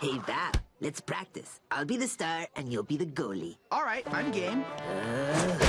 Hey, Val, let's practice. I'll be the star and you'll be the goalie. All right, I'm game. Uh,